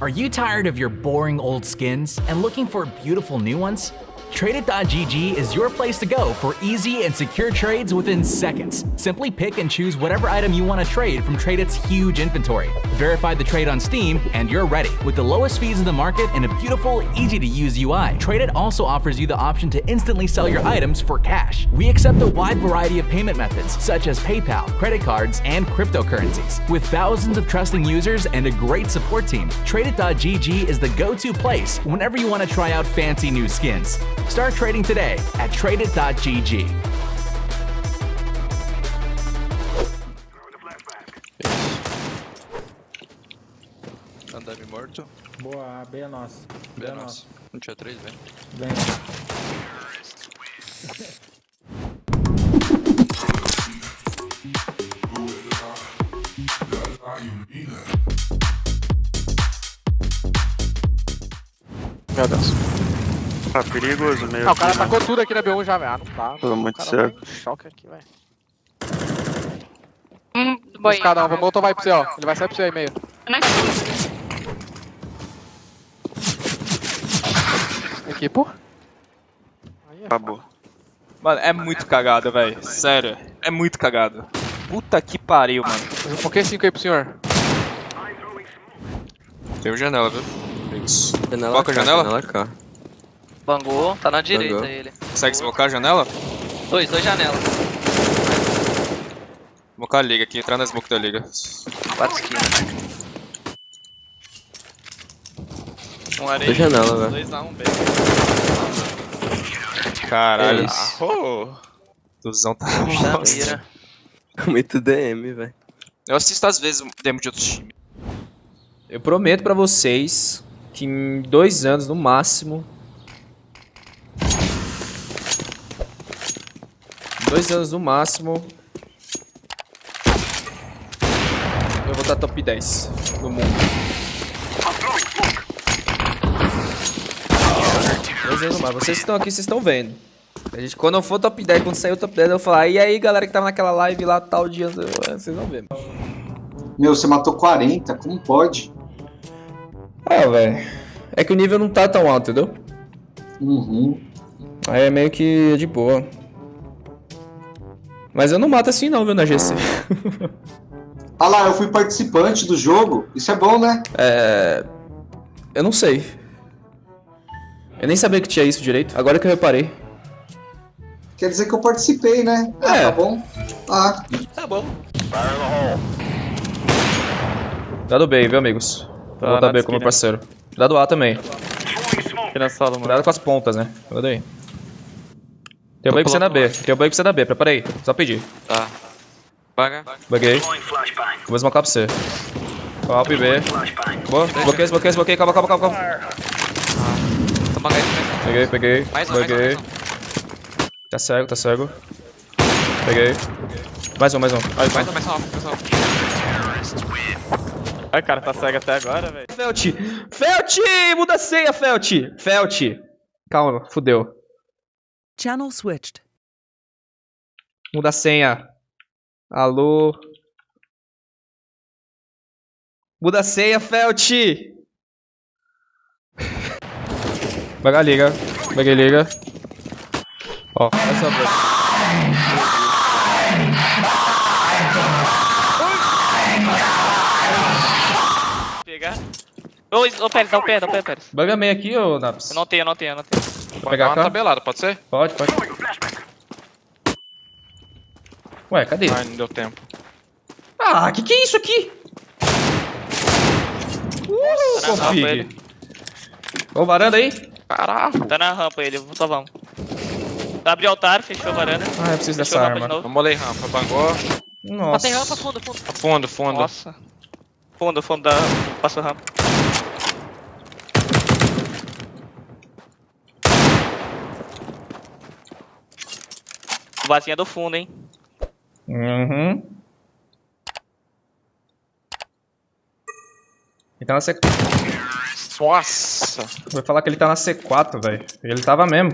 Are you tired of your boring old skins and looking for beautiful new ones? Tradeit.gg is your place to go for easy and secure trades within seconds. Simply pick and choose whatever item you want to trade from Tradeit's huge inventory. Verify the trade on Steam, and you're ready. With the lowest fees in the market and a beautiful, easy to use UI, Tradeit also offers you the option to instantly sell your items for cash. We accept a wide variety of payment methods, such as PayPal, credit cards, and cryptocurrencies. With thousands of trusting users and a great support team, Tradeit.gg is the go to place whenever you want to try out fancy new skins. Start trading today at tradeit.gg. Andame morto. Boa, B é nosso. B B é é nosso. nosso. Não tinha três, vem. Vem. Meu Deus. Tá perigoso meio Ah, o cara né? tacou tudo aqui na B1 já, velho. Ah, não dá. Tô muito tá em choque aqui, velho. Hum, Os boinha. cada um, vou voltar vai pra você, ó. Ele vai sair pra você aí meio. Aqui, pô. Aí, ó. Acabou. Mano, é muito cagado, velho. Sério. É muito cagado. Puta que pariu, mano. Eu coloquei 5 aí pro senhor. Tem uma janela, viu? Isso. Janela Foca a janela? Janela cá. Bangou, tá na direita Bangou. ele. Consegue smocar a janela? Dois, dois janelas. Smocar a liga aqui, entrar na smoke da liga. Quatro esquinas. Um areia. Dois janela, velho. 2x1, um B. Caralho. Isso. Oh. Duzão tá mira. Muito DM, velho. Eu assisto às vezes o demo de outros times. Eu prometo pra vocês que em dois anos no máximo. Dois anos no máximo. Eu vou estar top 10 do mundo. Dois anos no máximo. Vocês que estão aqui, vocês estão vendo. A gente, quando eu for top 10, quando sair o top 10, eu vou falar. E aí, galera que tava naquela live lá, tal dia. Vocês vão ver. Meu, você matou 40, como pode? Ah, velho. É que o nível não tá tão alto, entendeu? Uhum. Aí é meio que de boa. Mas eu não mato assim não, viu, na GC. Ah lá, eu fui participante do jogo. Isso é bom, né? é... Eu não sei. Eu nem sabia que tinha isso direito. Agora que eu reparei. Quer dizer que eu participei, né? Ah, É. tá bom. Ah, Tá bom. Cuidado B, viu, amigos? Vou voltar na B com meu esquina. parceiro. Cuidado A também. Aqui na sala, mano. Cuidado com as pontas, né? Cuidado aí. Tem o bug pra você na B. Tem o bug pra você na B. Prepara aí. Só pedir. Tá. Paga. Buguei. Vou smocar pra você. Palp B. Boa. Bloqueei, bloqueei, bloqueei. Calma, calma, calma, calma. Toma gás, mais Peguei, peguei. Mais um, mais um, Buguei. mais Tá cego, tá cego. Peguei. Mais um, mais um. um. Mais um, mais um, mais um. Ai, cara, tá cego até agora, velho. Felt! Felt! Muda a senha, Felt! Felt! Calma, fudeu. Channel switched. Muda a senha. Alô? Muda a senha, Felt! Baga liga. Baguei liga. Ó, essa é Pegar. Ô, ô Pérez, dá o pé, dá o pé, Pérez. Baga meio aqui, ô Naps. Eu não tenho, eu não tenho, eu não tenho. Vou pegar uma tabelada, pode ser? Pode, pode. Ué, cadê? Ai, não deu tempo. Ah, que que é isso aqui? Uh, Tá config. Ô, varanda aí? Caralho. Tá na rampa ele, só vamos. Abriu o altar, fechou a varanda. Ah, eu preciso Fechou dessa de arma. novo. Vamos ler rampa. Bangou. Nossa. Passei rampa, fundo, fundo. Fundo, fundo. Nossa. Fundo, fundo da. Passou rampa. Vazinha do fundo, hein? Uhum. Ele tá na C... Nossa. Vai falar que ele tá na C4, velho. Ele tava mesmo.